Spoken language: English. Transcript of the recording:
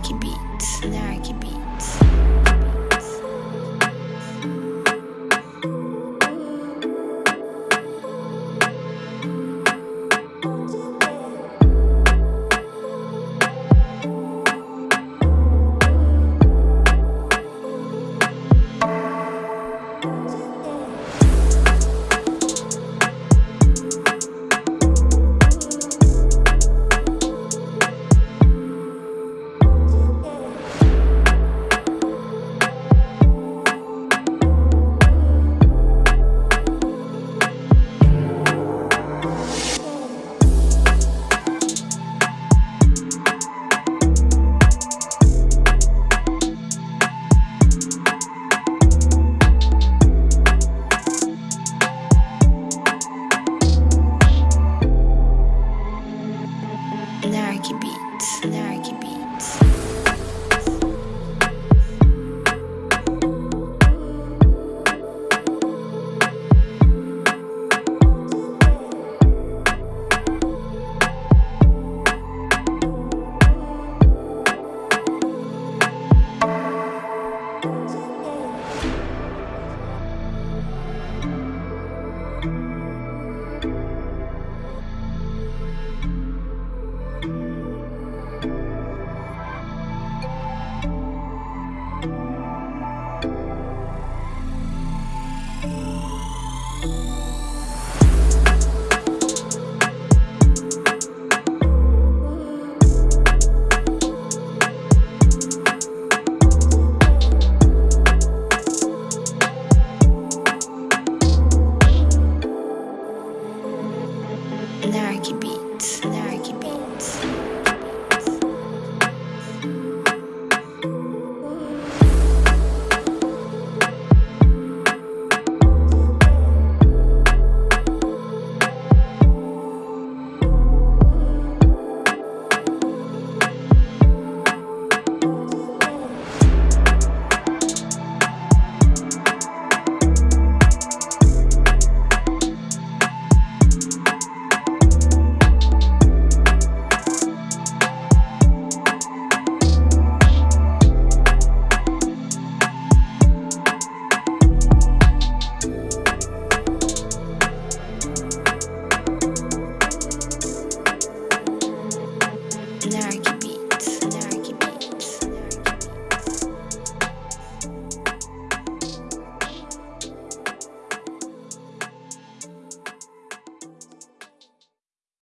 Anarchy Beats. Anarchy Beats. be.